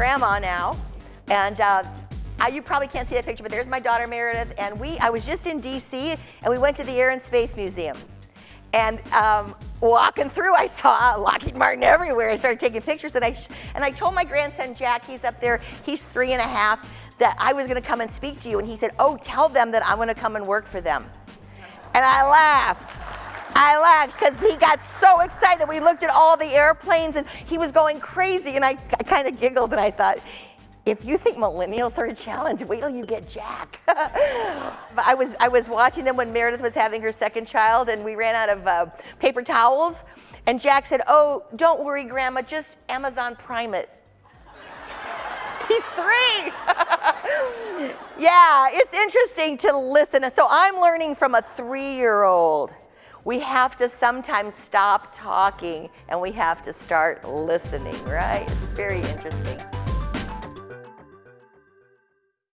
Grandma now, and uh, I, you probably can't see that picture, but there's my daughter Meredith, and we, I was just in DC, and we went to the Air and Space Museum. And um, walking through, I saw Lockheed Martin everywhere. I started taking pictures, and I, and I told my grandson Jack, he's up there, he's three and a half, that I was gonna come and speak to you. And he said, oh, tell them that I'm gonna come and work for them. And I laughed. I laughed because he got so excited. We looked at all the airplanes and he was going crazy. And I, I kind of giggled and I thought, if you think millennials are a challenge, wait till you get Jack. I, was, I was watching them when Meredith was having her second child and we ran out of uh, paper towels. And Jack said, oh, don't worry, Grandma, just Amazon Prime it. He's three. yeah, it's interesting to listen. So I'm learning from a three-year-old. We have to sometimes stop talking and we have to start listening, right? It's very interesting.